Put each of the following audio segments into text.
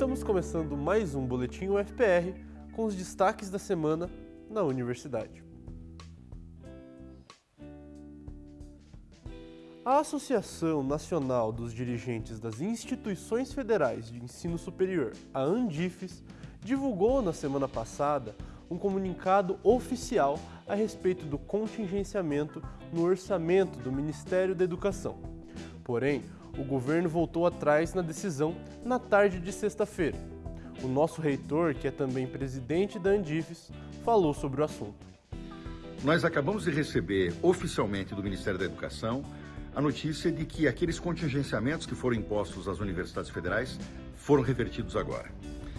Estamos começando mais um Boletim UFPR com os destaques da semana na universidade. A Associação Nacional dos Dirigentes das Instituições Federais de Ensino Superior, a ANDIFES, divulgou na semana passada um comunicado oficial a respeito do contingenciamento no orçamento do Ministério da Educação. Porém, o governo voltou atrás na decisão na tarde de sexta-feira. O nosso reitor, que é também presidente da Andifes, falou sobre o assunto. Nós acabamos de receber oficialmente do Ministério da Educação a notícia de que aqueles contingenciamentos que foram impostos às universidades federais foram revertidos agora.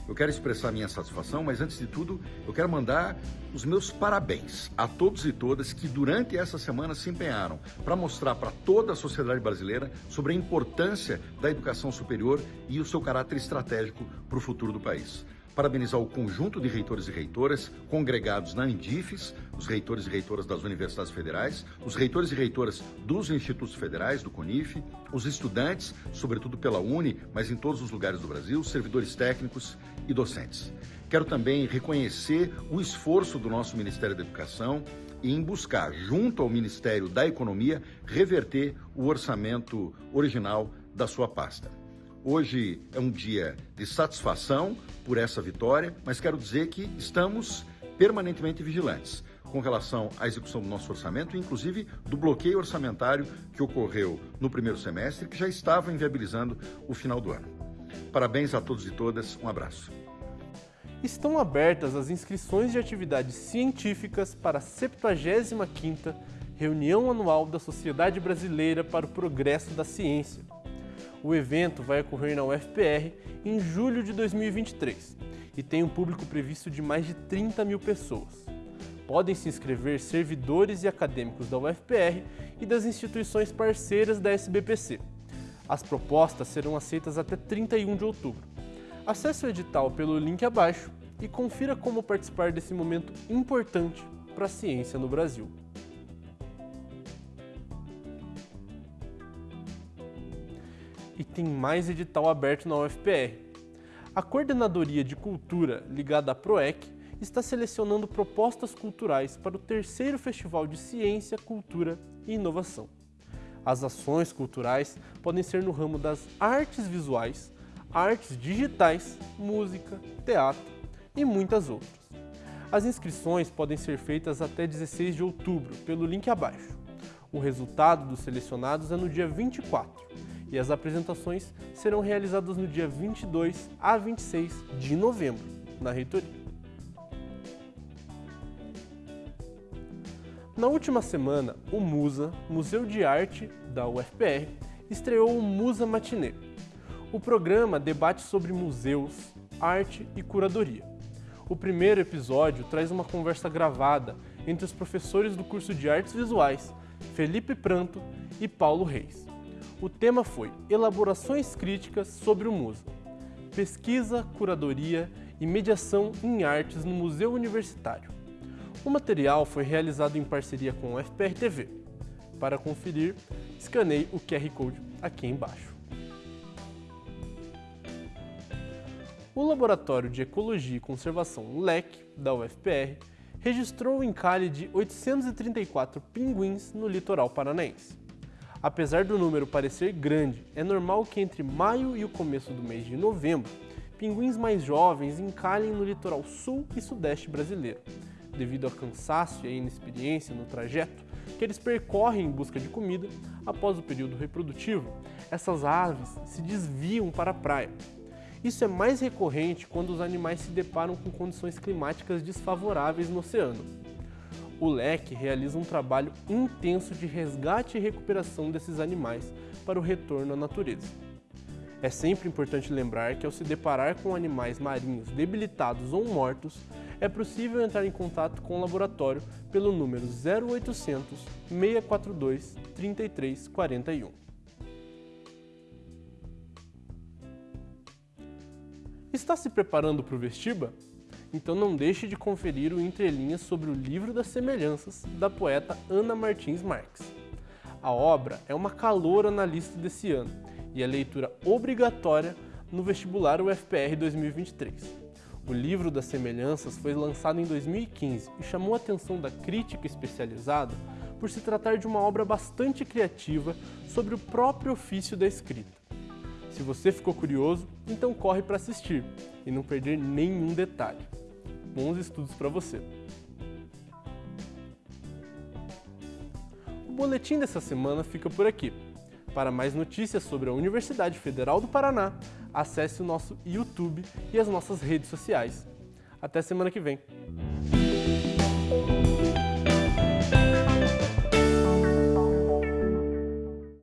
Eu quero expressar minha satisfação, mas antes de tudo, eu quero mandar os meus parabéns a todos e todas que durante essa semana se empenharam para mostrar para toda a sociedade brasileira sobre a importância da educação superior e o seu caráter estratégico para o futuro do país parabenizar o conjunto de reitores e reitoras congregados na Andifes, os reitores e reitoras das universidades federais, os reitores e reitoras dos institutos federais, do CONIF, os estudantes, sobretudo pela Uni, mas em todos os lugares do Brasil, servidores técnicos e docentes. Quero também reconhecer o esforço do nosso Ministério da Educação em buscar, junto ao Ministério da Economia, reverter o orçamento original da sua pasta. Hoje é um dia de satisfação por essa vitória, mas quero dizer que estamos permanentemente vigilantes com relação à execução do nosso orçamento, inclusive do bloqueio orçamentário que ocorreu no primeiro semestre, que já estava inviabilizando o final do ano. Parabéns a todos e todas, um abraço. Estão abertas as inscrições de atividades científicas para a 75ª Reunião Anual da Sociedade Brasileira para o Progresso da Ciência, o evento vai ocorrer na UFPR em julho de 2023 e tem um público previsto de mais de 30 mil pessoas. Podem se inscrever servidores e acadêmicos da UFPR e das instituições parceiras da SBPC. As propostas serão aceitas até 31 de outubro. Acesse o edital pelo link abaixo e confira como participar desse momento importante para a ciência no Brasil. E tem mais edital aberto na UFPR. A Coordenadoria de Cultura, ligada à PROEC, está selecionando propostas culturais para o terceiro Festival de Ciência, Cultura e Inovação. As ações culturais podem ser no ramo das artes visuais, artes digitais, música, teatro e muitas outras. As inscrições podem ser feitas até 16 de outubro pelo link abaixo. O resultado dos selecionados é no dia 24 e as apresentações serão realizadas no dia 22 a 26 de novembro, na reitoria. Na última semana, o MUSA, Museu de Arte da UFPR, estreou o Musa Matinê. O programa debate sobre museus, arte e curadoria. O primeiro episódio traz uma conversa gravada entre os professores do curso de Artes Visuais, Felipe Pranto e Paulo Reis. O tema foi Elaborações Críticas sobre o Musa, Pesquisa, Curadoria e Mediação em Artes no Museu Universitário. O material foi realizado em parceria com o FPR TV. Para conferir, escaneie o QR Code aqui embaixo. O Laboratório de Ecologia e Conservação LEC, da UFPR, registrou o encalhe de 834 pinguins no litoral paranaense. Apesar do número parecer grande, é normal que entre maio e o começo do mês de novembro, pinguins mais jovens encalhem no litoral sul e sudeste brasileiro, devido ao cansaço e à inexperiência no trajeto que eles percorrem em busca de comida após o período reprodutivo, essas aves se desviam para a praia. Isso é mais recorrente quando os animais se deparam com condições climáticas desfavoráveis no oceano o LEC realiza um trabalho intenso de resgate e recuperação desses animais para o retorno à natureza. É sempre importante lembrar que ao se deparar com animais marinhos debilitados ou mortos, é possível entrar em contato com o laboratório pelo número 0800 642 3341. Está se preparando para o vestiba? Então não deixe de conferir o Entrelinhas sobre o Livro das Semelhanças, da poeta Ana Martins Marques. A obra é uma caloura na lista desse ano e é leitura obrigatória no vestibular UFPR 2023. O livro das semelhanças foi lançado em 2015 e chamou a atenção da crítica especializada por se tratar de uma obra bastante criativa sobre o próprio ofício da escrita. Se você ficou curioso, então corre para assistir e não perder nenhum detalhe. Bons estudos para você! O boletim dessa semana fica por aqui. Para mais notícias sobre a Universidade Federal do Paraná, acesse o nosso YouTube e as nossas redes sociais. Até semana que vem!